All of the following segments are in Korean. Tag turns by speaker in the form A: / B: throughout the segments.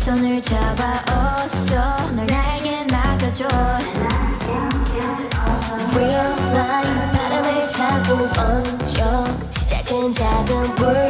A: 손을 잡아 어서 널 나에게 맡겨줘. Real life 바람을 타고 얹어. 시작은 작은 불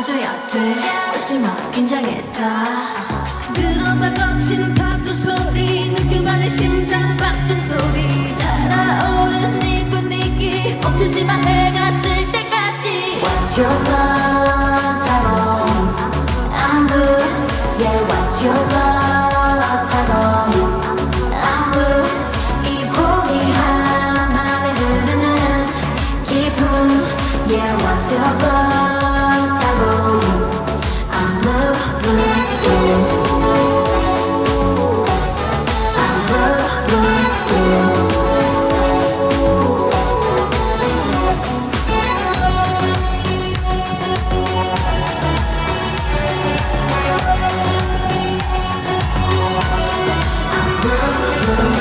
A: 가져야 돼. 웃지마 긴장했다.
B: 들어봐 거친 파도 소리. 느껴만의 심장 박동 소리. 달아오른 네 분위기 멈추지 마 해가 뜰 때까지.
A: What's your blood